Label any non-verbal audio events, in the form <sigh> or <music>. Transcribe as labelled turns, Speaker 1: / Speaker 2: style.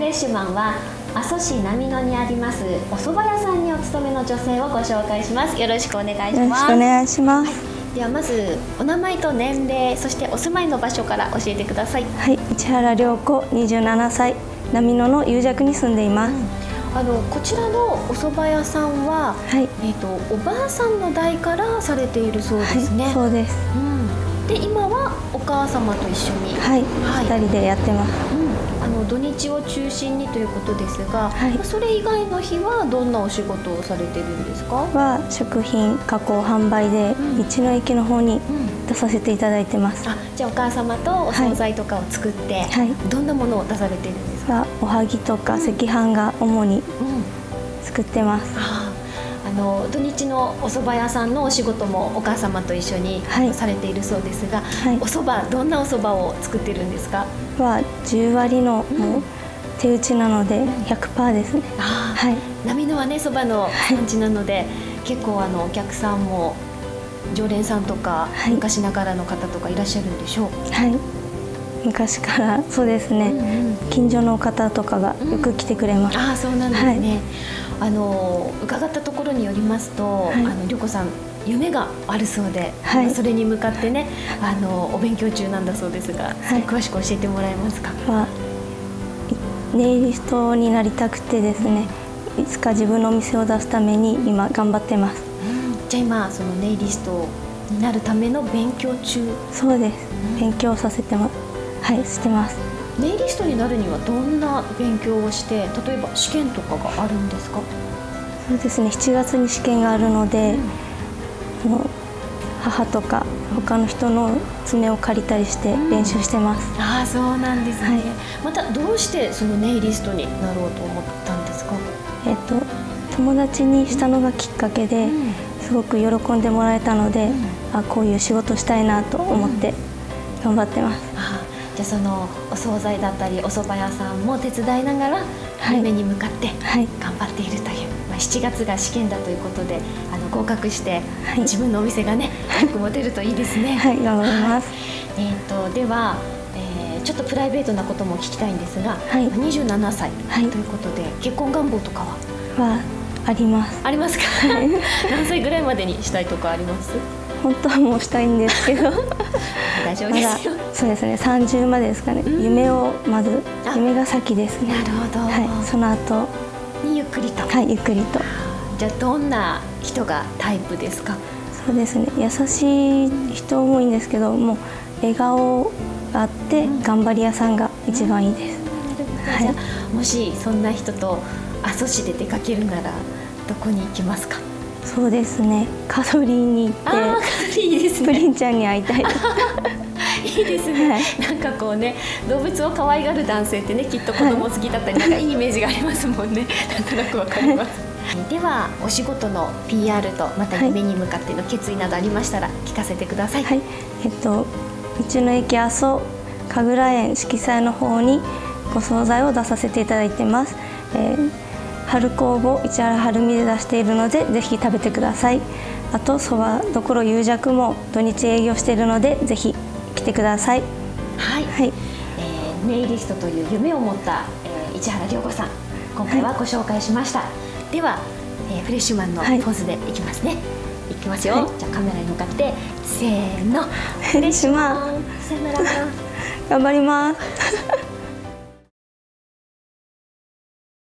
Speaker 1: レッシュマンは阿蘇市波野にありますお蕎麦屋さんにお勤めの女性をご紹介します。よろしくお願いします。
Speaker 2: よろしくお願いします、は
Speaker 1: い、ではまずお名前と年齢そしてお住まいの場所から教えてください。
Speaker 2: はい。市原涼子27歳。波野の有弱に住んでいます、
Speaker 1: うん、あのこちらのお蕎麦屋さんは、はい、えっ、ー、とおばあさんの代からされているそうですね、
Speaker 2: はい、そうです、う
Speaker 1: ん、で今はお母様と一緒に。
Speaker 2: はい、はい、2人でやってます、
Speaker 1: うんの土日を中心にということですが、はい、それ以外の日はどんなお仕事をされてるんですか？
Speaker 2: は食品加工販売で道の駅の方に出させていただいてます、
Speaker 1: うんじゃあお母様とお惣菜とかを作って、はい、どんなものを出されてるんですか？
Speaker 2: おはぎとか赤飯が主に作ってます、
Speaker 1: うんの土日のお蕎麦屋さんのお仕事もお母様と一緒にされているそうですが、はい、お蕎麦どんなお蕎麦を作ってるんですか？
Speaker 2: は10割のもう手打ちなので100%ですね、
Speaker 1: はい、波のはね蕎麦の産地なので、はい、結構あのお客さんも常連さんとか、はい、昔ながらの方とかいらっしゃるんでしょう？
Speaker 2: はい。昔からそうですね、うんうん、近所の方とかがよく来てくれます、
Speaker 1: うん、ああそうなんですね、あの伺ったところによりますと、はい、あの涼子さん夢があるそうで、はい、それに向かってねあのお勉強中なんだそうですが、はい、詳しく教えてもらえますか、まあ、
Speaker 2: ネイリストになりたくてですねいつか自分のお店を出すために今頑張ってます、
Speaker 1: うん、じゃあ今そのネイリストになるための勉強中？
Speaker 2: そうです、うん、勉強させてもはいしてます
Speaker 1: ネイリストになるにはどんな勉強をして例えば試験とかがあるんですか？
Speaker 2: そうですね。7月に試験があるので、うん、の母とか他の人の爪を借りたりして練習してます、
Speaker 1: うん、ああそうなんですね、はい、またどうしてそのネイリストになろうと思ったんですか？
Speaker 2: えっ、と友達にしたのがきっかけで、うん、すごく喜んでもらえたので、あこういう仕事したいなと思って頑張ってます、
Speaker 1: じゃあそのお惣菜だったりお蕎麦屋さんも手伝いながら夢に向かって頑張っているという、はい、まあ、7月が試験だということであの合格して、はい、自分のお店がね早く持てるといいですね。
Speaker 2: はい。頑張ります、
Speaker 1: えーと、では、えー、ちょっとプライベートなことも聞きたいんですが、はい、27歳ということで、結婚願望とか
Speaker 2: は？はあります。
Speaker 1: ありますか？<laughs> 何歳ぐらいまでにしたいとかあります？
Speaker 2: 本当はもうしたいんですけど <laughs>
Speaker 1: 大丈夫ですよ、
Speaker 2: そうですね30までですかね、夢をまず夢が先ですね。
Speaker 1: なるほど、
Speaker 2: はい、その後。
Speaker 1: にゆっくりと。
Speaker 2: はいゆっくりと。
Speaker 1: じゃあどんな人がタイプですか？
Speaker 2: そうですね。優しい人もいいんですけどもう笑顔があって頑張り屋さんが一番いいです、
Speaker 1: はい、もしそんな人と阿蘇市で出かけるならどこに行きますか？
Speaker 2: そうですね。カドリーに行ってプリンちゃんに会いたい <laughs>
Speaker 1: いいですね、はい、なんかこうね動物を可愛がる男性ってねきっと子供好きだったり、はい、なんかいいイメージがありますもんね。<laughs> なんとなくわかります、はい、ではお仕事の PR とまた夢に向かっての決意などありましたら聞かせてください、
Speaker 2: はい、えっと道の駅阿蘇神楽園色彩の方にご惣菜を出させていただいてます、えー春工房市原春見で出しているのでぜひ食べてください。あとそばどころ有弱も土日営業しているのでぜひ来てください。
Speaker 1: はい、はい、えー、ネイリストという夢を持った、えー、市原涼子さん今回はご紹介しました、はい、では、えー、フレッシュマンのポーズでいきますね、はい、いきますよ、はい、じゃあカメラに向かってせーの。
Speaker 2: フレッシュマン。
Speaker 1: さよなら。<laughs>
Speaker 2: 頑張ります